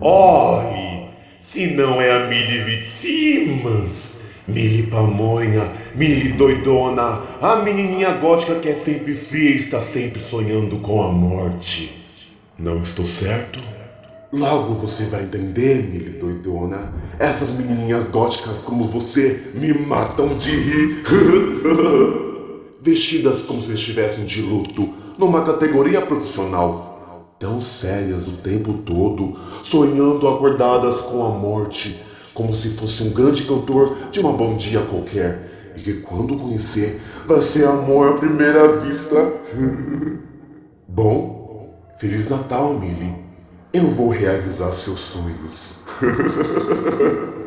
Olhe, se não é a Millie Fitzsimmons, Millie Pamonha, Millie doidona, a menininha gótica que é sempre fria e está sempre sonhando com a morte. Não estou certo? Logo você vai entender, Millie doidona. Essas menininhas góticas como você me matam de rir. Vestidas como se estivessem de luto, numa categoria profissional tão sérias o tempo todo, sonhando acordadas com a morte, como se fosse um grande cantor de uma bom dia qualquer, e que quando conhecer vai ser amor à primeira vista. bom, Feliz Natal, Millie. Eu vou realizar seus sonhos.